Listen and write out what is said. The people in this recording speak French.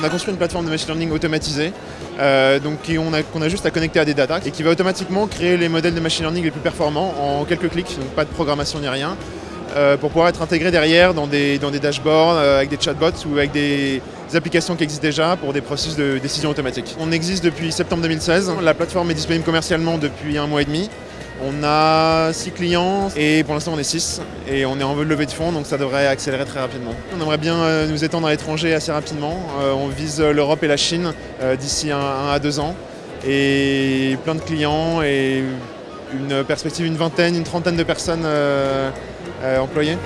On a construit une plateforme de machine learning automatisée, euh, qu'on a, juste à connecter à des data et qui va automatiquement créer les modèles de machine learning les plus performants en quelques clics, donc pas de programmation ni rien, euh, pour pouvoir être intégré derrière dans des, dans des dashboards euh, avec des chatbots ou avec des, des applications qui existent déjà pour des processus de décision automatique. On existe depuis septembre 2016, la plateforme est disponible commercialement depuis un mois et demi. On a 6 clients et pour l'instant on est 6 et on est en levée de fonds donc ça devrait accélérer très rapidement. On aimerait bien euh, nous étendre à l'étranger assez rapidement. Euh, on vise l'Europe et la Chine euh, d'ici 1 à 2 ans et plein de clients et une perspective une vingtaine, une trentaine de personnes employées.